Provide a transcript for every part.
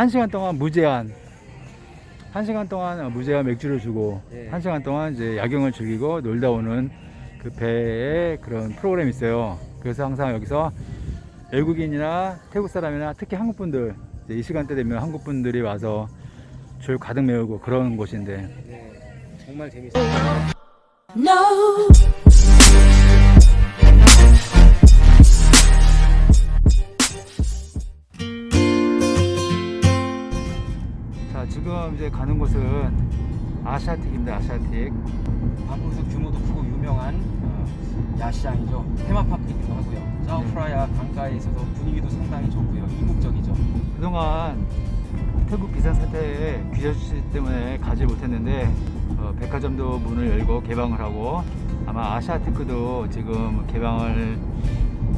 한 시간 동안 무제한 한 시간 동안 무제한 맥주를 주고 예. 한 시간 동안 이제 야경을 즐기고 놀다 오는 그 배에 그런 프로그램이 있어요. 그래서 항상 여기서 외국인이나 태국 사람이나 특히 한국 분들 이제 이 시간대 되면 한국 분들이 와서 줄 가득 메우고 그런 곳인데 네, 정말 재밌어요. No. 이제 가는 곳은 아시아틱입니다. 아시아틱. 방콕에서 규모도 크고 유명한 어, 야시장이죠. 테마파크이기도 하고요. 짜오프라야 강가에 있어서 분위기도 상당히 좋고요. 이국적이죠. 그동안 태국 비상 사태에 귀저씨 때문에 가지 못했는데 어, 백화점도 문을 열고 개방을 하고 아마 아시아티크도 지금 개방을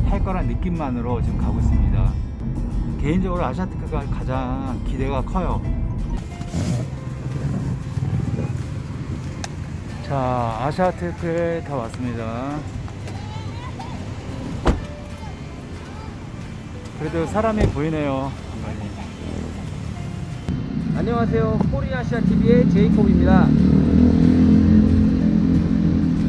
할 거란 느낌만으로 지금 가고 있습니다. 개인적으로 아시아티크가 가장 기대가 커요. 자, 아시아티크에 다 왔습니다. 그래도 사람이 보이네요. 안녕하세요. 코리아시아 TV의 제이콥입니다.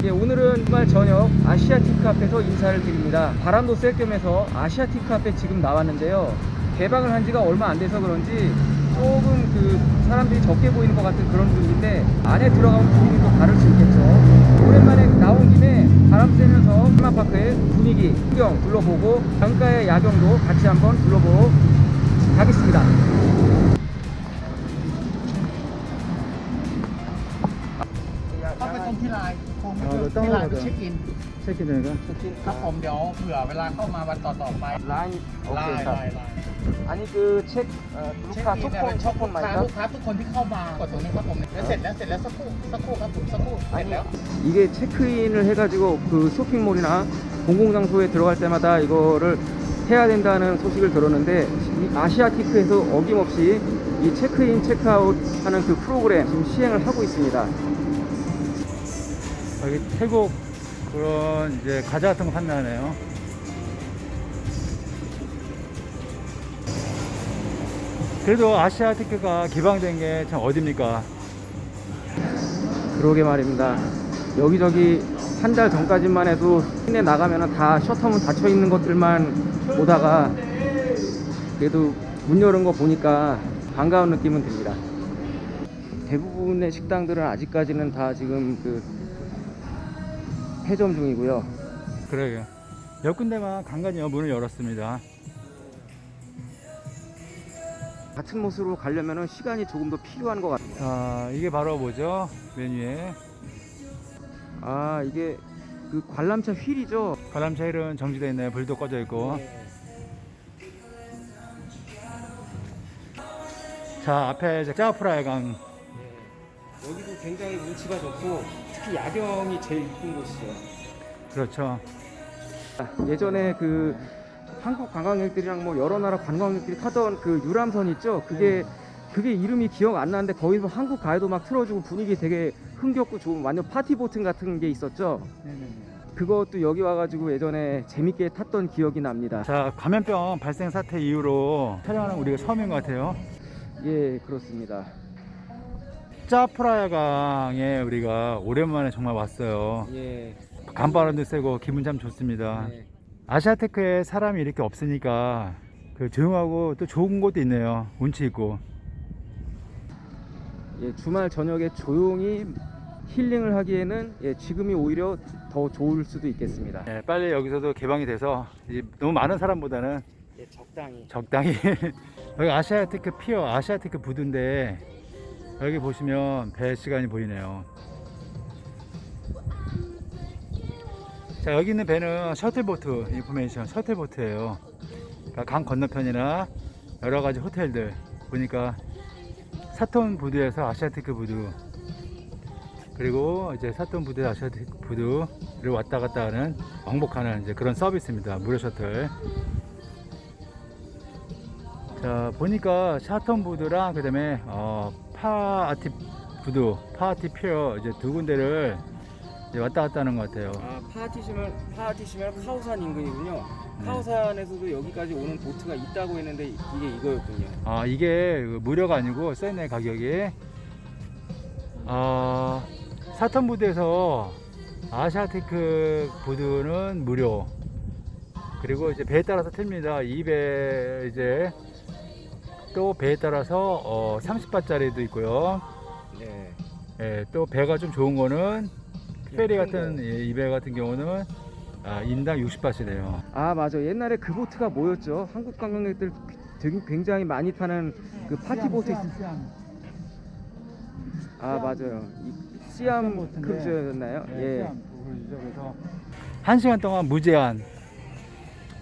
예, 오늘은 주말 저녁 아시아티크 앞에서 인사를 드립니다. 바람도 쐴 겸해서 아시아티크 앞에 지금 나왔는데요. 개방을 한 지가 얼마 안 돼서 그런지 조금 그 사람들이 적게 보이는 것 같은 그런 분위기인데 안에 들어가면 분위기는 또 다를 수 있겠죠. 오랜만에 나온 김에 바람 쐬면서 테마파크의 분위기, 풍경 둘러보고 강가의 야경도 같이 한번 둘러보고 가겠습니다. ต้อ งไปตรงที่ไลน์คงไม่ อ๋อ เจอ ต้อง ที่ไลน์ เหรอ ไปเช็คอิน 체크되니까 ครับผมเดี๋ยวเผื่อเวลาเข้ามาวันต่อๆไป 라인 ไลน์ 오케이 ไลน์ไลน์ 아니 그 책, 어, เช็ค 루카 อินเนี่ย 투콘 เป็นช็อปลู 투콘 กค้า 말이죠? ลูกค้าทุกคนที่เข้ามากดตรงนี้ครับผมแล้วเสร็จแล้วเสร็จแล้วสักครู่สักครู่ครับผมสักครู่เสร็จ 아니 แล้ว 이게 체크인을 해가지고 그 쇼핑몰이나 공공장소에 들어갈 때마다 이거를 해야 된다는 소식을 들었는데 이 아시아티크에서 어김없이 이 체크인 체크아웃 하는 그 프로그램 지금 시행을 하고 있습니다. 여기 태국 그런 이제 과자 같은 거 판매하네요. 그래도 아시아티크가 개방된 게 참 어딥니까? 그러게 말입니다. 여기저기 한 달 전까지만 해도 시내 나가면 다 셔터문 닫혀 있는 것들만 보다가 그래도 문 여는 거 보니까 반가운 느낌은 듭니다. 대부분의 식당들은 아직까지는 다 지금 그 폐점 중이고요. 그러게요. 몇 군데만 간간히 문을 열었습니다. 같은 모습으로 가려면 시간이 조금 더 필요한 것 같아요. 자, 이게 바로 뭐죠? 메뉴에 아 이게 그 관람차 휠이죠. 바람 차일은 정지되어 있네요. 불도 꺼져 있고. 자, 앞에 이제 짜오프라야 강. 네. 여기도 굉장히 운치가 좋고 특히 야경이 제일 이쁜 곳이죠. 그렇죠. 예전에 그 한국 관광객들이랑 뭐 여러 나라 관광객들이 타던 그 유람선 있죠. 그게 그게 이름이 기억 안 나는데 거기서 한국 가요도 막 틀어주고 분위기 되게 흥겹고 좋은 완전 파티 보트 같은 게 있었죠. 그것도 여기 와가지고 예전에 재밌게 탔던 기억이 납니다. 자, 감염병 발생 사태 이후로 촬영하는 우리가 처음인 것 같아요. 예, 그렇습니다. 짜프라야 강에 우리가 오랜만에 정말 왔어요. 예. 간바람도 세고 기분 참 좋습니다. 네. 아시아테크에 사람이 이렇게 없으니까 그 조용하고 또 좋은 곳도 있네요. 운치 있고. 예, 주말 저녁에 조용히 힐링을 하기에는 예, 지금이 오히려 더 좋을 수도 있겠습니다. 예, 빨리 여기서도 개방이 돼서 너무 많은 사람보다는 예, 적당히. 적당히 여기 아시아테크 피어 아시아테크 부두인데 여기 보시면 배 시간이 보이네요. 자 여기 있는 배는 shuttle boat information shuttle boat예요. 강 건너편이나 여러 가지 호텔들 보니까 사톤 부두에서 아시아티크 부두 그리고 이제 사톤 부두 아시아티크 부두를 왔다 갔다 하는 왕복하는 이제 그런 서비스입니다. 무료 셔틀. 자 보니까 사톤 부두랑 그 다음에 어, 파아티 부두, 파아티 pier 이제 두 군데를 이제 왔다 갔다 하는 것 같아요. 아, 파티시면 파티시면 카오산 인근이군요. 카오산에서도 여기까지 오는 보트가 있다고 했는데 이게 이거였군요. 아 이게 그 무료가 아니고 써있네 가격이 아 사턴 부두에서 아시아티크 부두는 무료 그리고 이제 배에 따라서 틉니다 이배 이제 또 배에 따라서 어 30바짜리도 있고요 네. 예, 또 배가 좀 좋은 거는 페리 큰 같은 거. 이배 같은 경우는 아, 인당 60바트래요 아 맞아 옛날에 그 보트가 뭐였죠? 한국 관광객들 되게 굉장히 많이 타는 그 파티 보트 있... 아 맞아요 이 시암. 크루즈였나요? 네, 예. 한 시간 동안 무제한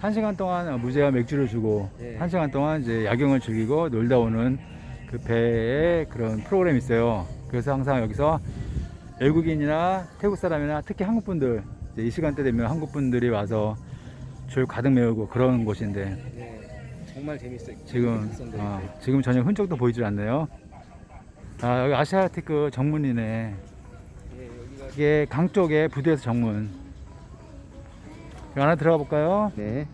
한 시간 동안 어, 무제한 맥주를 주고 예. 한 시간 동안 이제 야경을 즐기고 놀다 오는 그 배에 그런 프로그램이 있어요. 그래서 항상 여기서 외국인이나 태국 사람이나 특히 한국 분들 이제 이 시간대 되면 한국 분들이 와서 줄 가득 메우고 그런 곳인데 네. 정말 재밌어요. 지금. 어, 지금 전혀 흔적도 보이질 않네요. 아 여기 아시아티크 정문이네. 예, 여기가 이게 강 쪽에 부두에서 정문. 안에 들어가 볼까요? 네.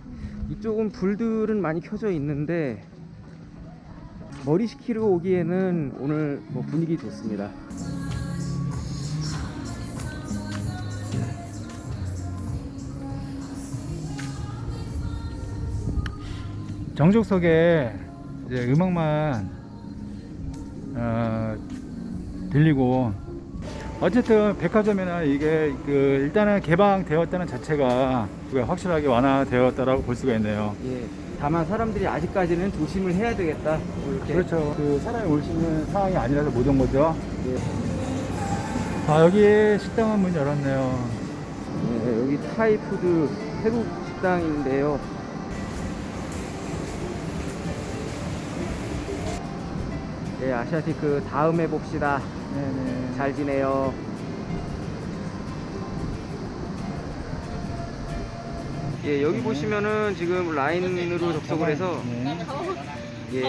이쪽은 불들은 많이 켜져 있는데 머리 식히러 오기에는 오늘 뭐 분위기 좋습니다. 정족석에 이제 음악만 어, 들리고 어쨌든 백화점이나 이게 그 일단은 개방되었다는 자체가 확실하게 완화되었다라고 볼 수가 있네요. 예. 다만 사람들이 아직까지는 조심을 해야 되겠다. 뭐 이렇게. 그렇죠. 그 사람이 올 수 있는 상황이 아니라서 못 온 거죠. 예. 아 여기 식당은 문 열었네요. 네, 여기 Thai food 태국 식당인데요. 네, 아시아티크 다음에 봅시다. 네네. 잘 지내요. 예, 여기 네. 보시면은 지금 라인으로 접속을 해서 네. 예.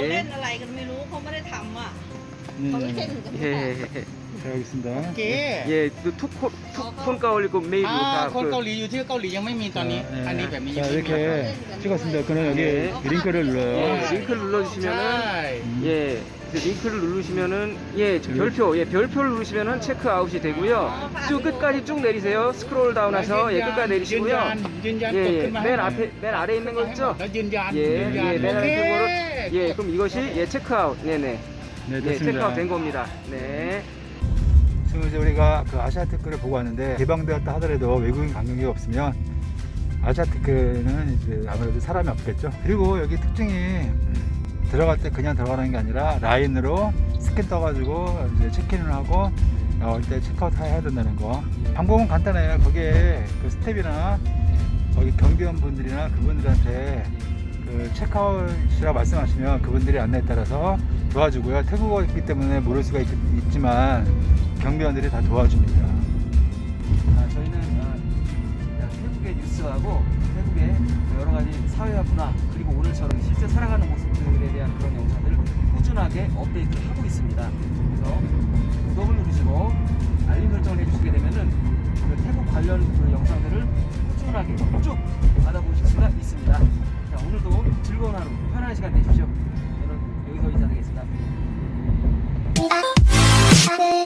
네. 예. 잘 알겠습니다. 네. 예. 그 네. 예, 투콘 투콘 가올리고 메이브 아, 콘 가올리 유튜브 가올리지 아니, 아니 이렇게 찍었습니다. 그는 여기 링크를 눌러요. 예, 링크를 눌러 주시면은 예. 링크를 누르시면은 예 별표 예 별표를 누르시면은 체크아웃이 되고요. 쭉 끝까지 쭉 내리세요. 스크롤 다운해서 예 끝까지 내리시고요. 예맨 예. 앞에 맨 아래 있는 거 있죠? 예맨 예, 예 아래 쪽으로 예 그럼 이것이 예 체크아웃. 네네. 네, 네. 네 예, 체크아웃 된 겁니다. 네. 지금 이제 우리가 그 아시아테크를 보고 왔는데 개방되었다 하더라도 외국인 관광객이 없으면 아시아테크는 이제 아무래도 사람이 없겠죠? 그리고 여기 특징이 음, 들어갈 때 그냥 들어가는 게 아니라 라인으로 스캔 떠가지고 이제 체크인을 하고 나올 때 체크아웃 해야 된다는 거. 방법은 간단해요. 거기에 그 스태프이나 거기 경비원 분들이나 그분들한테 그 체크아웃이라고 말씀하시면 그분들이 안내에 따라서 도와주고요. 태국어이기 때문에 모를 수가 있, 지만 경비원들이 다 도와줍니다. 아, 저희는 아, 태국의 뉴스하고 태국의 여러 가지 사회와 문화 그리고 오늘처럼 실제 살아가는 대한 그런 영상들을 꾸준하게 업데이트하고 있습니다. 그래서 구독을 누르시고 알림 설정을 해주시게 되면은 그 태국 관련 그 영상들을 꾸준하게 쭉 받아보실 수가 있습니다. 자, 오늘도 즐거운 하루, 편안한 시간 되십시오. 저는 여기서 인사드리겠습니다.